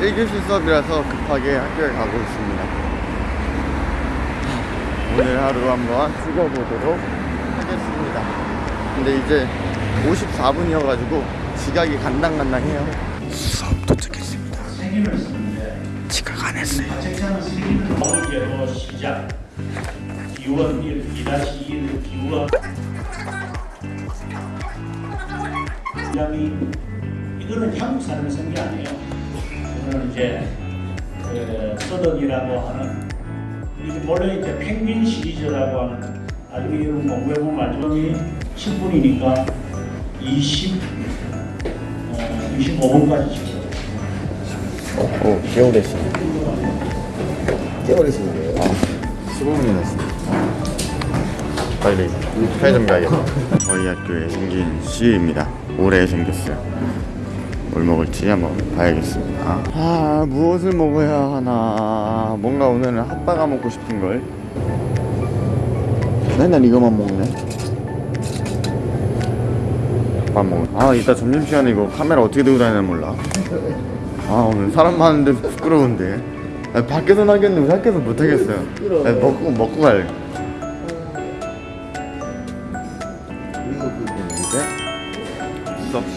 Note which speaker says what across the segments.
Speaker 1: 1교시 수업이라서 급하게 학교에 가고 있습니다 오늘 하루 한번 찍어보도록 하겠습니다 근데 이제 54분이어가지고 지각이 간당간당해요 수업 도착했습니다 지각 안 했어요
Speaker 2: 번째로 시작. 기원 1, 2-1 기원. 굉장히 이거는 한국 사람이 쓴게 아니에요. 이거는 이제 그 서덕이라고 하는 이게 원래 이제 펭귄 시리즈라고 하는 나중에 이런 공부해 보면 알지만 10분이니까 20, 어, 25분까지 찍어요.
Speaker 1: 오 개월했습니 개월했습니 아 15분이 났습니다 빨리 편의점 가야겠다. 저희 학교에 생긴 CU입니다. 올해 생겼어요 뭘 먹을지 한번 봐야겠습니다. 아 무엇을 먹어야 하나? 뭔가 오늘은 핫바가 먹고 싶은걸. 맨날 이거만 먹네 밥 먹어 아 이따 점심시간에 이거 카메라 어떻게 들고 다니나 몰라. 아 오늘 사람 많은데 부끄러운데. 아, 밖에서 나겠는데 왜 학교에서 못하겠어요. 아, 먹고 먹고 갈이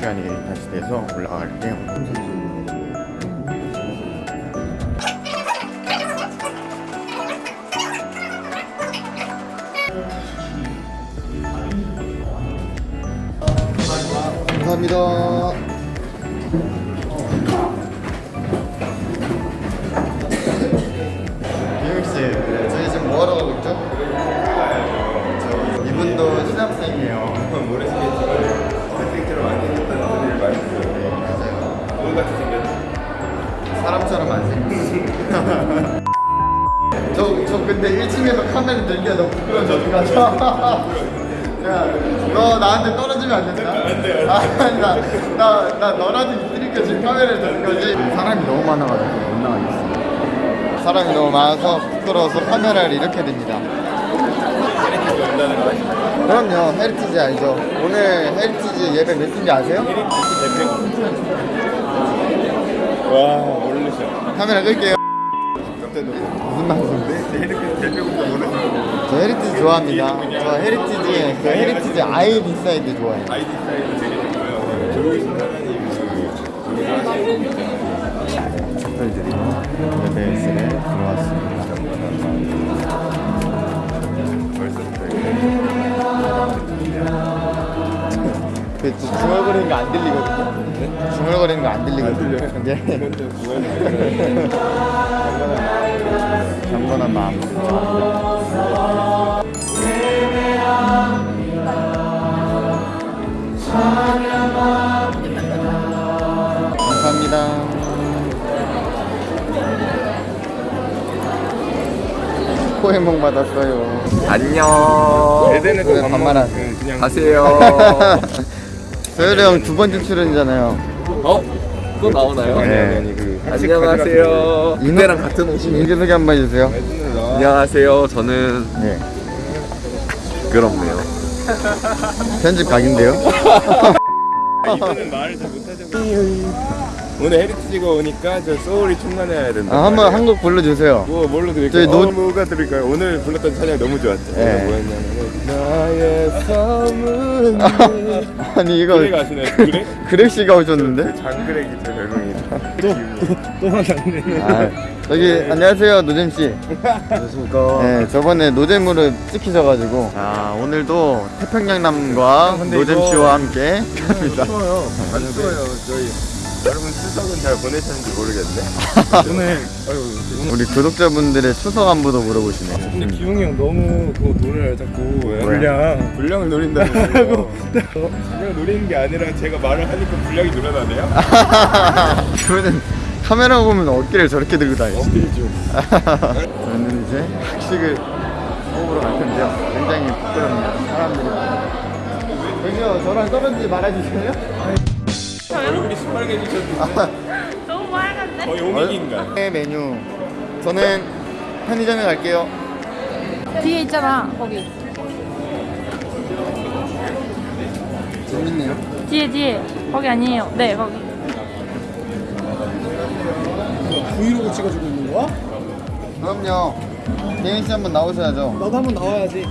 Speaker 1: 시간이 다시 돼서 올라갈게요 감사합니다 사람처럼 안 생겼어. 저, 저 근데 1층에서 카메라 들기가 너무 부끄러워서 야, 너 나한테 떨어지면 안 된다? 안 돼요. 아, 나, 나, 나 너라도 있으니까 지금 카메라를 드는 거지. 사람이 너무 많아가지고 못 나가겠어. 사람이 너무 많아서 부끄러워서 카메라를 이렇게 듭니다. 그럼요, 헤리티지 알죠? 오늘 헤리티지 예배 몇 시인지 아세요?
Speaker 3: 와, 모르셨어.
Speaker 1: 카메라 끌게요. 무슨
Speaker 3: 모르셨어.
Speaker 1: 저 헤리티지 좋아합니다. 저 헤리티지, 그 헤리티지 아이 인사이드 좋아해요.
Speaker 3: 아이디 스타일도 되게 좋고요. 조이신 하나님
Speaker 1: 촛불 드리고 예배실에 들어왔습니다. 그 중얼거리는 거 안 들리거든요. 중얼거리는 거 안 들리거든요. 근데 경건한 마음. 감사합니다. 코해몽 받았어요.
Speaker 4: 안녕.
Speaker 3: 에덴에서
Speaker 1: 그래, 반말한.
Speaker 4: 가세요.
Speaker 1: 소율이 형 두 번째 출연이잖아요.
Speaker 4: 어? 또 나오나요?
Speaker 1: 네.
Speaker 3: 아니 아니 그
Speaker 4: 안녕하세요. 이때랑 같은 옷이네.
Speaker 1: 인기 소개 한번 해주세요.
Speaker 4: 안녕하세요. 저는
Speaker 1: 네.
Speaker 4: 부끄럽네요.
Speaker 1: 편집 각인데요.
Speaker 3: 이거는 말을 잘 못하죠. 오늘 헤리티지가 오니까 저 소울이 충만해야 된다.
Speaker 1: 아, 한번 한 곡 불러주세요.
Speaker 3: 뭐 뭘로 드릴까요?
Speaker 1: 저희 노-
Speaker 3: 어, 뭐가 드릴까요? 오늘 불렀던 찬양 너무 좋았죠.
Speaker 1: 네.
Speaker 3: 나의 삶은
Speaker 1: 아니 이거
Speaker 3: 그래 가시나요? 그래?
Speaker 1: 그렉 씨가 오셨는데.
Speaker 3: 장그렉이 제 별명이다. 또또 만났네.
Speaker 1: 아, 저기 안녕하세요 노잼 씨.
Speaker 4: 안녕하십니까.
Speaker 1: 네, 저번에 노잼으로 찍히셔가지고. 아 오늘도 태평양남과 노잼 씨와 함께 합니다.
Speaker 3: 추워요. 안 추워요. 저희 여러분 추석은 잘 보내셨는지 모르겠네. 오늘 아유
Speaker 1: 우리 구독자분들의 추석 안부도 물어보시네.
Speaker 5: 근데 기웅이 형 너무 그 돈을 자꾸
Speaker 3: 왜?
Speaker 5: 불량
Speaker 3: 분량을 노린다는 거예요. 분량 노리는 게 아니라 제가 말을 하니까 분량이 늘어나네요.
Speaker 1: 그러면 카메라 보면 어깨를 저렇게 들고 다니죠.
Speaker 3: 어필죠.
Speaker 1: 저는 이제 학식을 먹으러 갈 텐데요. 굉장히 부끄럽네요. 사람들이. 저기요, 저랑 떨어지지 말아주세요.
Speaker 3: 얼굴이 시뻘개지셨는데
Speaker 6: 너무 빨간데?
Speaker 3: 거의 오미기인가?
Speaker 1: 네, 메뉴. 저는 편의점에 갈게요.
Speaker 6: 뒤에 있잖아 거기
Speaker 1: 재밌네요.
Speaker 6: 뒤에 뒤에 거기 아니에요. 네 거기.
Speaker 5: 브이로그 찍어주고 있는 거야?
Speaker 1: 그럼요. 대현 씨 한번 나오셔야죠.
Speaker 5: 나도 한번 나와야지.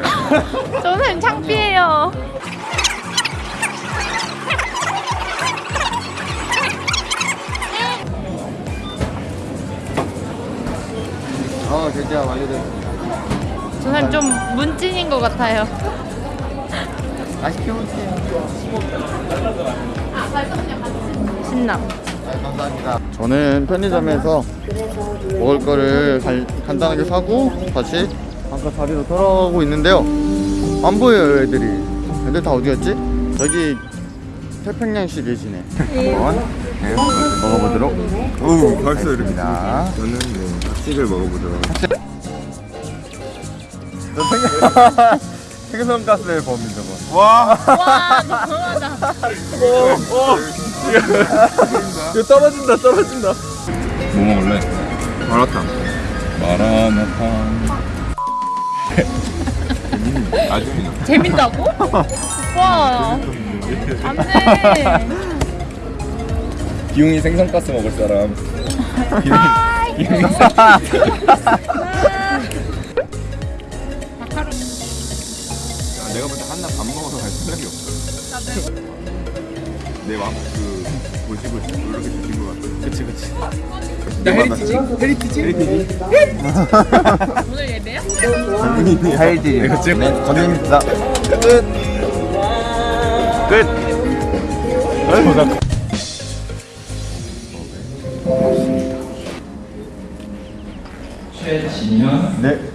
Speaker 6: 저는 창피해요.
Speaker 1: 제가 완료됐습니다.
Speaker 6: 저는 좀 문찐인 것 같아요.
Speaker 1: 맛있게.
Speaker 6: 신남.
Speaker 1: 네, 감사합니다. 저는 편의점에서 먹을 거를 간, 간단하게 사고 다시 아까 자리로 돌아가고 있는데요. 안 보여요, 애들이. 애들 다 어디 갔지? 저기 태평양시 계시네. 한번 네, 먹어보도록
Speaker 3: 오 벌써 이렇게
Speaker 1: 하겠습니다.
Speaker 3: 저는 네 박식을 먹어보도록
Speaker 1: 저 생- 생선가스의 범인 저거.
Speaker 3: 와
Speaker 6: 와 너무하다.
Speaker 5: 이거 떨어진다 떨어진다.
Speaker 3: 뭐 먹을래? 마라탕 마라탕 아줌이나
Speaker 6: 재밌다고? 와. 안돼.
Speaker 3: 기웅이 생선가스 먹을 사람 야, 밥 먹어서 갈 생각이 없어 내맘그 보시고 이렇게 주신 것 같아
Speaker 5: 그치 그치.
Speaker 3: 나
Speaker 5: 헤리티지? 헤리티지? 헤리티지?
Speaker 6: 오늘 예배야?
Speaker 1: 하이디. 네, 건입니다. 끝. 끝.
Speaker 7: 최진현
Speaker 1: 네.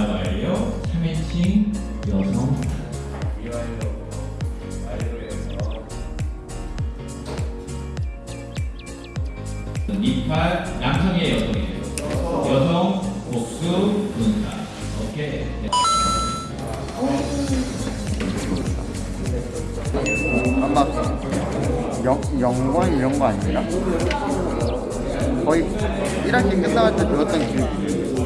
Speaker 7: 이팔 완료 3인칭 여성. 이팔 남성의 여성이에요? 여성 복수 분사 오케이.
Speaker 1: 영, 영광 이런 거 아닌가? 거의 1학기 끝나갈 때 배웠던 기억이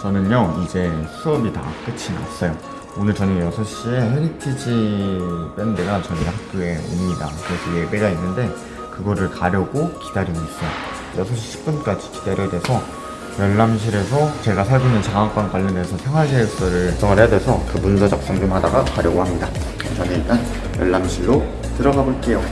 Speaker 1: 저는요 이제 수업이 다 끝이 났어요. 오늘 저녁 6시에 헤리티지 밴드가 저희 학교에 옵니다. 그래서 예배가 있는데 그거를 가려고 기다리고 있어요. 6시 10분까지 기다려야 돼서 열람실에서 제가 살고 있는 장학관 관련해서 생활계획서를 작성을 해야 돼서 그 문서 작성 좀 하다가 가려고 합니다. 저는 일단 열람실로 들어가 볼게요.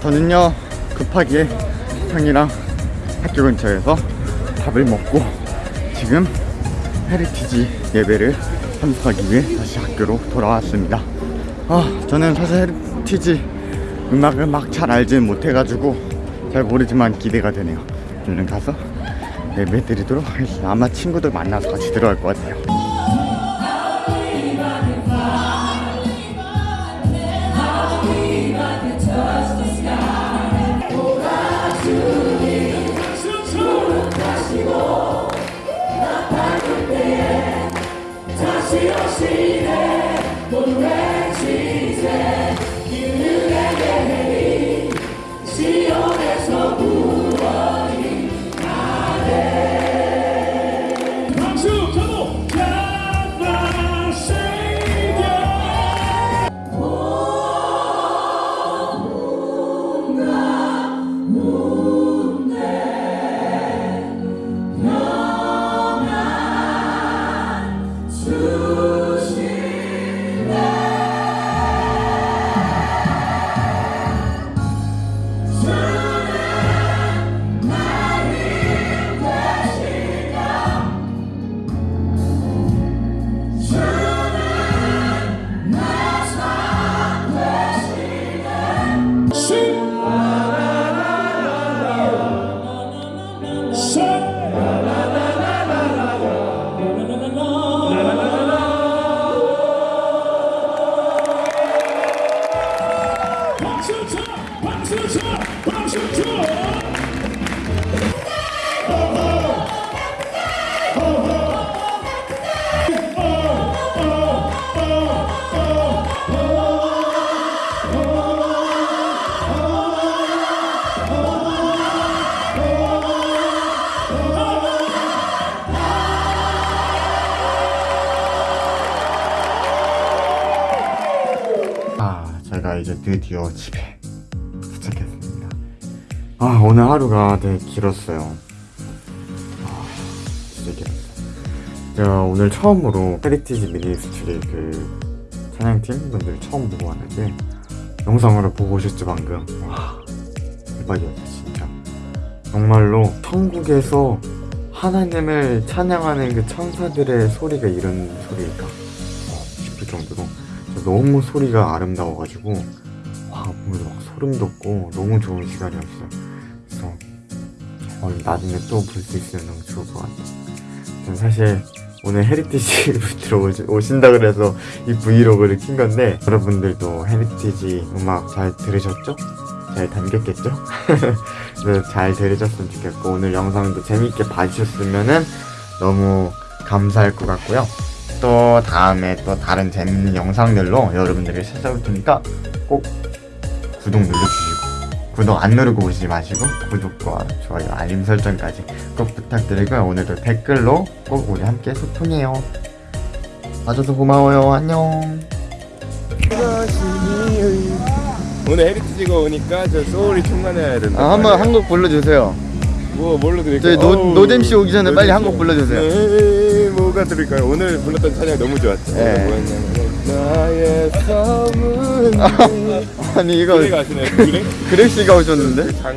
Speaker 1: 저는요 급하게 형이랑 학교 근처에서 밥을 먹고 지금 헤리티지 예배를 참석하기 위해 다시 학교로 돌아왔습니다. 아 저는 사실 헤리티지 음악을 막 잘 알지는 못해가지고 잘 모르지만 기대가 되네요. 얼른 가서 예배 드리도록 하겠습니다. 아마 친구들 만나서 같이 들어갈 것 같아요 이제 드디어 집에 도착했습니다. 아 오늘 하루가 되게 길었어요. 아 진짜 길었어요. 제가 오늘 처음으로 헤리티지 미니스트리 그 찬양팀 분들 처음 보고 왔는데 영상으로 보고 오셨죠 방금? 와 대박이었어 진짜. 정말로 천국에서 하나님을 찬양하는 그 천사들의 소리가 이런 소리일까 어, 싶을 정도로 너무 소리가 아름다워가지고 와 오늘 막 소름 돋고 너무 좋은 시간이었어요. 그래서 어, 나중에 또 볼 수 있으면 너무 좋을 것 같아요. 전 사실 오늘 헤리티지 들어 오신다 그래서 이 브이로그를 킨 건데 여러분들도 헤리티지 음악 잘 들으셨죠? 잘 담겼겠죠? 잘 들으셨으면 좋겠고 오늘 영상도 재밌게 봐주셨으면 너무 감사할 것 같고요. 또 다음에 또 다른 재밌는 영상들로 여러분들을 찾아올 테니까 꼭 구독 눌러주시고 구독 안 누르고 오시지 마시고 구독과 좋아요 알림 설정까지 꼭 부탁드리고요 오늘도 댓글로 꼭 우리 함께 소통해요 봐줘서 고마워요 안녕
Speaker 3: 오늘 헤리티지가 오니까 저 소울이 충만해야 된다.
Speaker 1: 아, 한번 한곡 불러주세요
Speaker 3: 뭐 뭘로 드릴까요?
Speaker 1: 저희 노-
Speaker 3: 어우,
Speaker 1: 노잼 씨 오기 전에 빨리
Speaker 3: 노잼
Speaker 1: 한곡
Speaker 3: 씨.
Speaker 1: 불러주세요.
Speaker 3: 들을까요? 오늘 불렀던 찬양 너무 좋았죠.
Speaker 1: 네.
Speaker 3: 나의 섬은
Speaker 1: 아니 이거
Speaker 3: 그래 가시네요. 그래?
Speaker 1: 그렉 씨가 오셨는데
Speaker 3: 장